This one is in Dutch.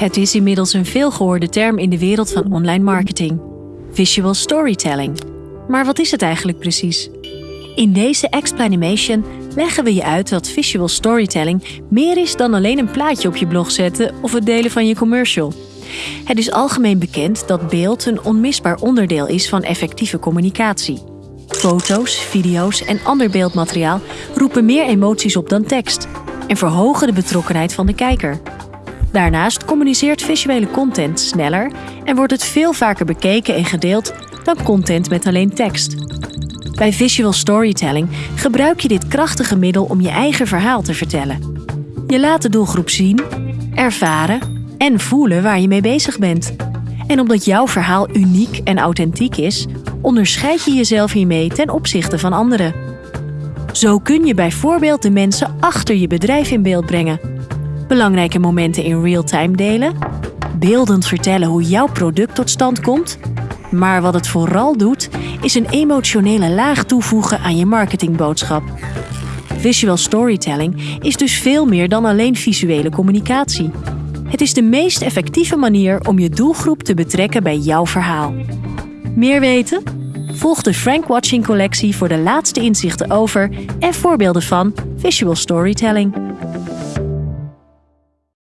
Het is inmiddels een veelgehoorde term in de wereld van online marketing. Visual storytelling. Maar wat is het eigenlijk precies? In deze explanation leggen we je uit dat visual storytelling meer is dan alleen een plaatje op je blog zetten of het delen van je commercial. Het is algemeen bekend dat beeld een onmisbaar onderdeel is van effectieve communicatie. Foto's, video's en ander beeldmateriaal roepen meer emoties op dan tekst en verhogen de betrokkenheid van de kijker. Daarnaast communiceert visuele content sneller en wordt het veel vaker bekeken en gedeeld dan content met alleen tekst. Bij visual storytelling gebruik je dit krachtige middel om je eigen verhaal te vertellen. Je laat de doelgroep zien, ervaren en voelen waar je mee bezig bent. En omdat jouw verhaal uniek en authentiek is, onderscheid je jezelf hiermee ten opzichte van anderen. Zo kun je bijvoorbeeld de mensen achter je bedrijf in beeld brengen belangrijke momenten in real-time delen, beeldend vertellen hoe jouw product tot stand komt. Maar wat het vooral doet, is een emotionele laag toevoegen aan je marketingboodschap. Visual storytelling is dus veel meer dan alleen visuele communicatie. Het is de meest effectieve manier om je doelgroep te betrekken bij jouw verhaal. Meer weten? Volg de Frank Watching collectie voor de laatste inzichten over en voorbeelden van visual storytelling.